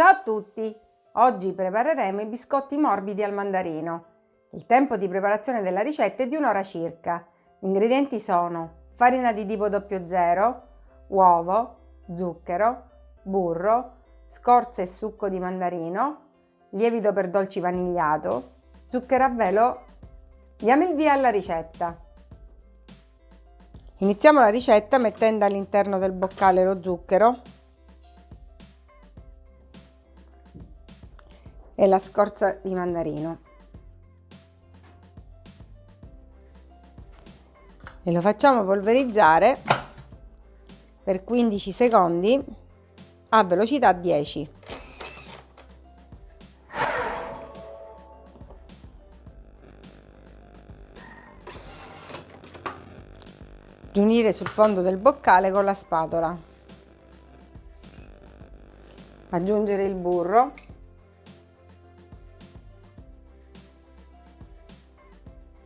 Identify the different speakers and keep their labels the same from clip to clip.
Speaker 1: Ciao a tutti! Oggi prepareremo i biscotti morbidi al mandarino. Il tempo di preparazione della ricetta è di un'ora circa. Gli ingredienti sono farina di tipo 00, uovo, zucchero, burro, scorza e succo di mandarino, lievito per dolci vanigliato, zucchero a velo. Diamo il via alla ricetta. Iniziamo la ricetta mettendo all'interno del boccale lo zucchero e la scorza di mandarino. E lo facciamo polverizzare per 15 secondi a velocità 10 riunire sul fondo del boccale con la spatola. Aggiungere il burro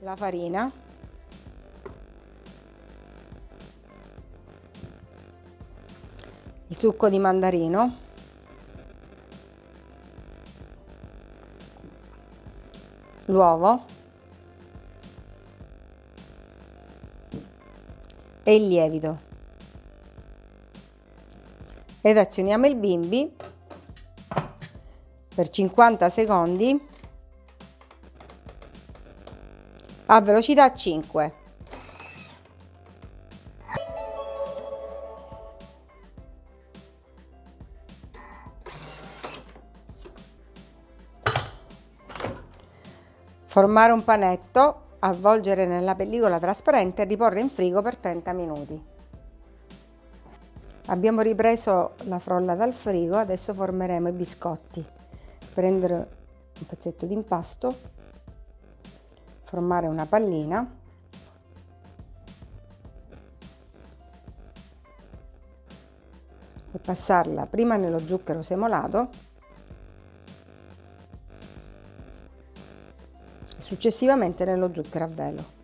Speaker 1: la farina. Il succo di mandarino. L'uovo. E il lievito. Ed azioniamo il bimbi per 50 secondi a velocità 5. Formare un panetto, avvolgere nella pellicola trasparente e riporre in frigo per 30 minuti. Abbiamo ripreso la frolla dal frigo, adesso formeremo i biscotti. Prendere un pezzetto di impasto formare una pallina e passarla prima nello zucchero semolato e successivamente nello zucchero a velo.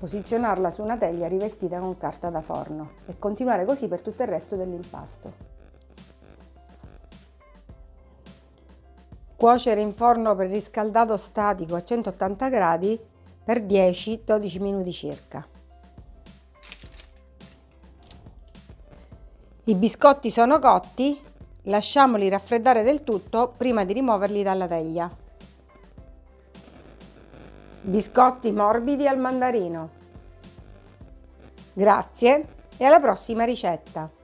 Speaker 1: Posizionarla su una teglia rivestita con carta da forno e continuare così per tutto il resto dell'impasto. Cuocere in forno preriscaldato statico a 180 gradi per 10-12 minuti circa. I biscotti sono cotti, lasciamoli raffreddare del tutto prima di rimuoverli dalla teglia. Biscotti morbidi al mandarino. Grazie e alla prossima ricetta!